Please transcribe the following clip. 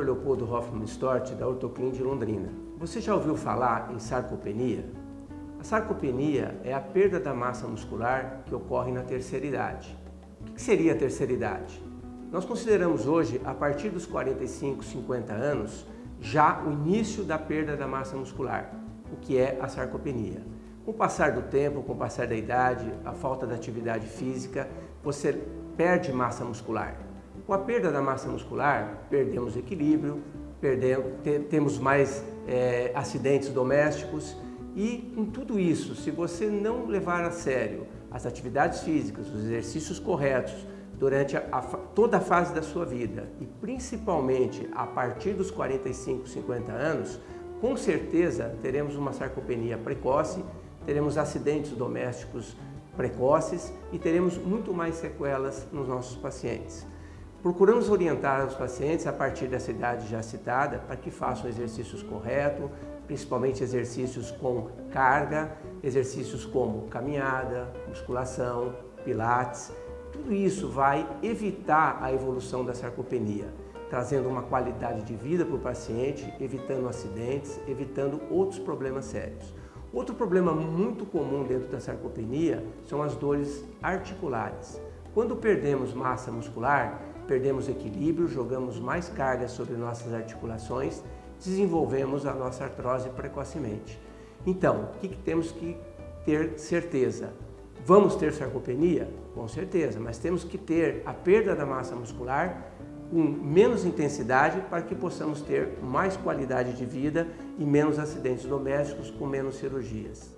Hoffman Stort, da Ortoclin de Londrina. Você já ouviu falar em sarcopenia? A sarcopenia é a perda da massa muscular que ocorre na terceira idade. O que seria a terceira idade? Nós consideramos hoje, a partir dos 45, 50 anos, já o início da perda da massa muscular, o que é a sarcopenia. Com o passar do tempo, com o passar da idade, a falta de atividade física, você perde massa muscular. Com a perda da massa muscular, perdemos equilíbrio, perdemos, te, temos mais é, acidentes domésticos e com tudo isso, se você não levar a sério as atividades físicas, os exercícios corretos durante a, a, toda a fase da sua vida e principalmente a partir dos 45, 50 anos, com certeza teremos uma sarcopenia precoce, teremos acidentes domésticos precoces e teremos muito mais sequelas nos nossos pacientes. Procuramos orientar os pacientes a partir dessa idade já citada para que façam exercícios corretos, principalmente exercícios com carga, exercícios como caminhada, musculação, pilates. Tudo isso vai evitar a evolução da sarcopenia, trazendo uma qualidade de vida para o paciente, evitando acidentes, evitando outros problemas sérios. Outro problema muito comum dentro da sarcopenia são as dores articulares. Quando perdemos massa muscular, perdemos equilíbrio, jogamos mais carga sobre nossas articulações, desenvolvemos a nossa artrose precocemente. Então, o que, que temos que ter certeza? Vamos ter sarcopenia? Com certeza, mas temos que ter a perda da massa muscular com menos intensidade para que possamos ter mais qualidade de vida e menos acidentes domésticos com menos cirurgias.